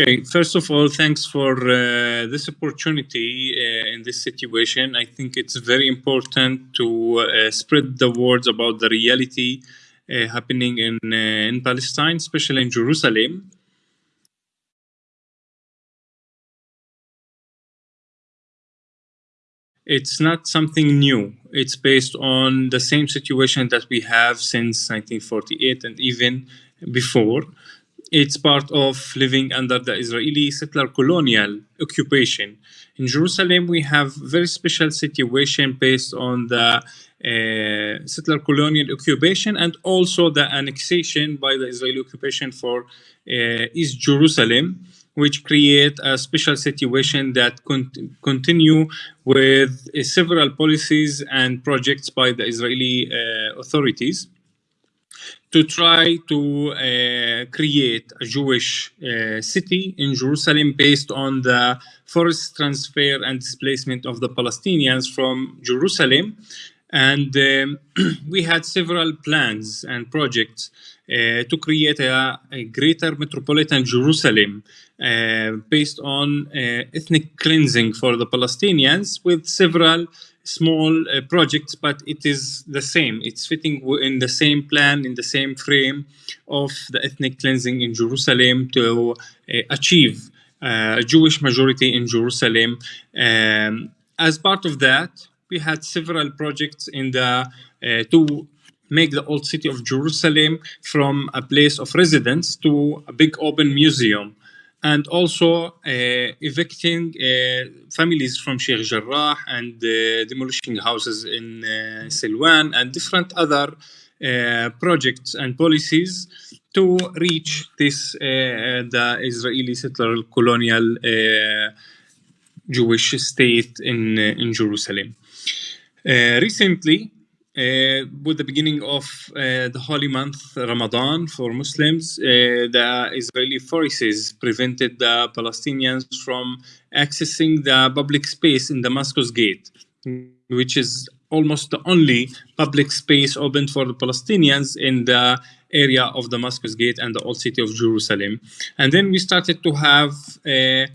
Okay, first of all, thanks for uh, this opportunity uh, in this situation. I think it's very important to uh, spread the words about the reality uh, happening in, uh, in Palestine, especially in Jerusalem. It's not something new. It's based on the same situation that we have since 1948 and even before it's part of living under the Israeli settler colonial occupation. In Jerusalem, we have very special situation based on the uh, settler colonial occupation and also the annexation by the Israeli occupation for uh, East Jerusalem, which create a special situation that con continue with uh, several policies and projects by the Israeli uh, authorities to try to uh, create a Jewish uh, city in Jerusalem based on the forced transfer and displacement of the Palestinians from Jerusalem. And um, we had several plans and projects uh, to create a, a, greater metropolitan Jerusalem uh, based on uh, ethnic cleansing for the Palestinians with several small uh, projects, but it is the same. It's fitting in the same plan, in the same frame of the ethnic cleansing in Jerusalem to uh, achieve uh, a Jewish majority in Jerusalem. Um, as part of that, we had several projects in the uh, to make the old city of Jerusalem from a place of residence to a big open museum and also uh, evicting uh, families from Sheikh Jarrah and uh, demolishing houses in Silwan and different other projects and policies to reach this the Israeli settler colonial Jewish state in in Jerusalem. recently, uh, with the beginning of uh, the holy month Ramadan for Muslims, uh, the Israeli forces prevented the Palestinians from accessing the public space in Damascus Gate, which is almost the only public space open for the Palestinians in the area of Damascus Gate and the old city of Jerusalem. And then we started to have uh,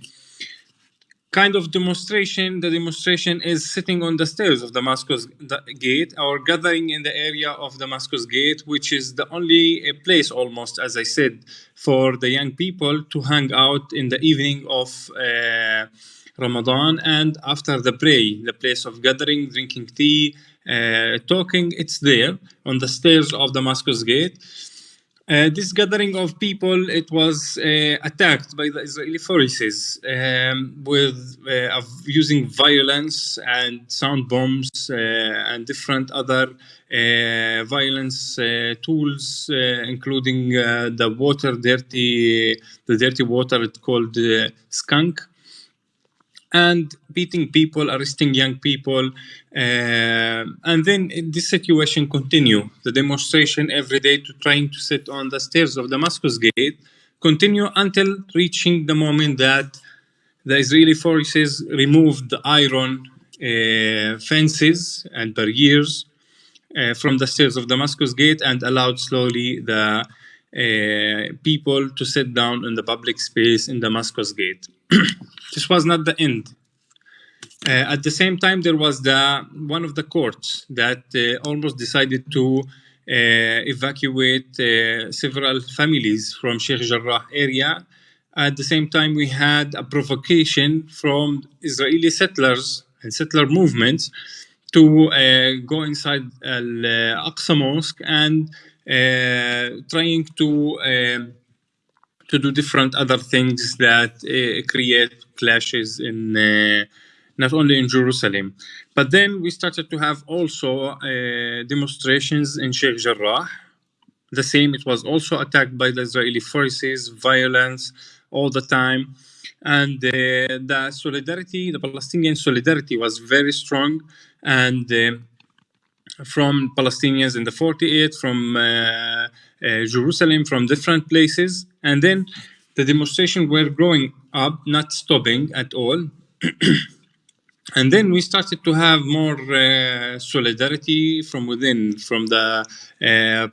kind of demonstration. The demonstration is sitting on the stairs of Damascus Gate or gathering in the area of Damascus Gate, which is the only place almost, as I said, for the young people to hang out in the evening of uh, Ramadan and after the prayer, the place of gathering, drinking tea, uh, talking, it's there on the stairs of Damascus Gate. Uh, this gathering of people, it was uh, attacked by the Israeli forces um, with uh, using violence and sound bombs uh, and different other uh, violence uh, tools, including the water dirty, the dirty water it's called skunk, and beating people, arresting young people. Uh, and then this situation continue. The demonstration every day to trying to sit on the stairs of Damascus Gate continue until reaching the moment that the Israeli forces removed the iron uh, fences and barriers uh, from the stairs of Damascus Gate and allowed slowly the uh, people to sit down in the public space in Damascus Gate. this was not the end. Uh, at the same time, there was the one of the courts that uh, almost decided to uh, evacuate uh, several families from Sheikh Jarrah area. At the same time, we had a provocation from Israeli settlers and settler movements to uh, go inside Al-Aqsa Mosque and trying to um, to do different other things that uh, create clashes in uh, not only in Jerusalem. But then we started to have also uh, demonstrations in Sheikh Jarrah. The same, it was also attacked by the Israeli forces, violence all the time. And uh, the solidarity, the Palestinian solidarity was very strong. And uh, from Palestinians in the 48, from uh, uh, Jerusalem from different places. And then the demonstration were growing up, not stopping at all. and then we started to have more uh, solidarity from within from the uh,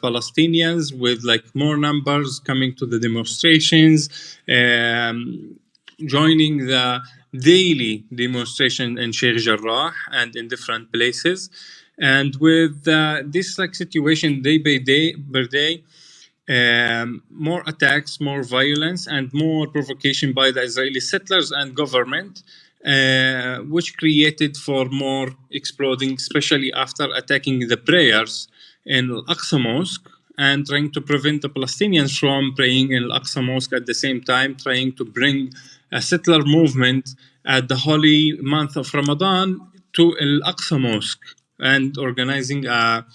palestinians with like more numbers coming to the demonstrations um, joining the daily demonstration in sheikh jarrah and in different places and with uh, this like situation day by day per day um, more attacks, more violence, and more provocation by the Israeli settlers and government, uh, which created for more exploding, especially after attacking the prayers in Al-Aqsa Mosque and trying to prevent the Palestinians from praying in Al-Aqsa Mosque at the same time, trying to bring a settler movement at the holy month of Ramadan to Al-Aqsa Mosque and organizing a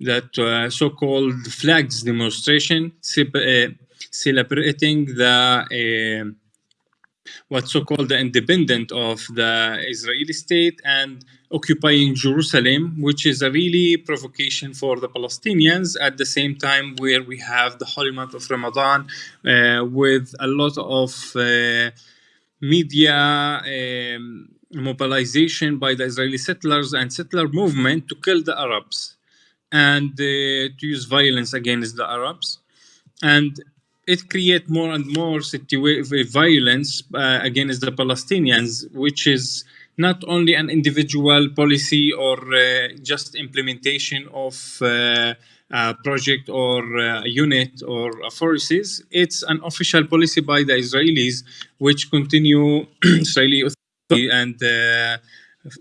that uh, so-called flags demonstration uh, celebrating the uh, what's so-called the independent of the Israeli state and occupying Jerusalem, which is a really provocation for the Palestinians. At the same time where we have the holy month of Ramadan uh, with a lot of uh, media um, mobilization by the Israeli settlers and settler movement to kill the Arabs and uh, to use violence against the Arabs. And it creates more and more violence uh, against the Palestinians, which is not only an individual policy or uh, just implementation of uh, a project or a unit or forces. It's an official policy by the Israelis, which continue Israeli and uh,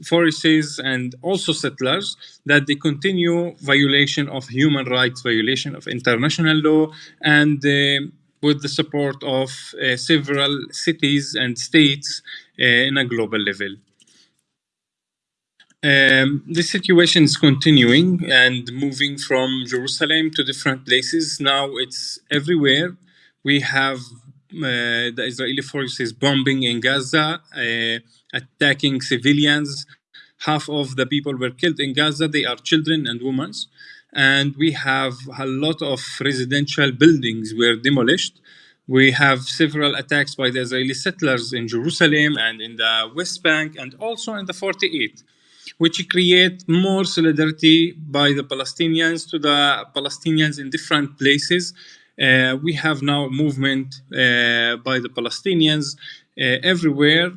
forces and also settlers that they continue violation of human rights, violation of international law, and uh, with the support of uh, several cities and states uh, in a global level. Um, situation is continuing and moving from Jerusalem to different places. Now it's everywhere. We have the Israeli forces bombing in Gaza, uh, attacking civilians. Half of the people were killed in Gaza. They are children and women. And we have a lot of residential buildings were demolished. We have several attacks by the Israeli settlers in Jerusalem and in the West Bank and also in the 48 which create more solidarity by the Palestinians to the Palestinians in different places uh, we have now movement uh, by the Palestinians uh, everywhere.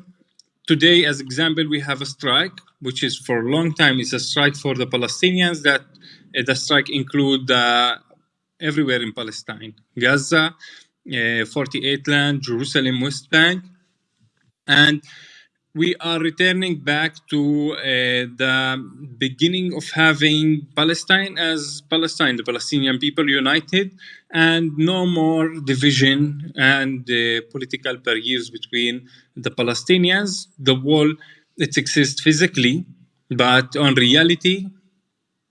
Today, as example, we have a strike, which is for a long time, it's a strike for the Palestinians that the strike include everywhere in Palestine, Gaza, 48 land, Jerusalem, West Bank, and we are returning back to uh, the beginning of having Palestine as Palestine, the Palestinian people united, and no more division and uh, political barriers between the Palestinians. The wall, it exists physically, but on reality,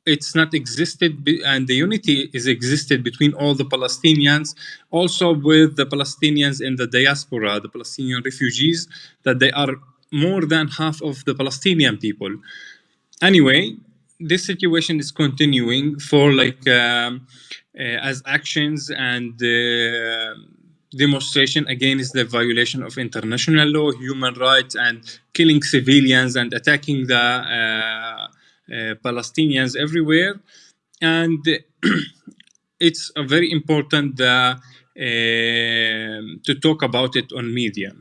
it's not existed and the unity is existed between all the Palestinians also with the Palestinians in the diaspora the Palestinian refugees that they are more than half of the Palestinian people. Anyway, this situation is continuing for like um, uh, as actions and uh, demonstration against the violation of international law, human rights, and killing civilians and attacking the uh, uh Palestinians everywhere. And it's very important uh, to talk about it on media.